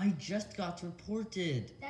I just got reported. That's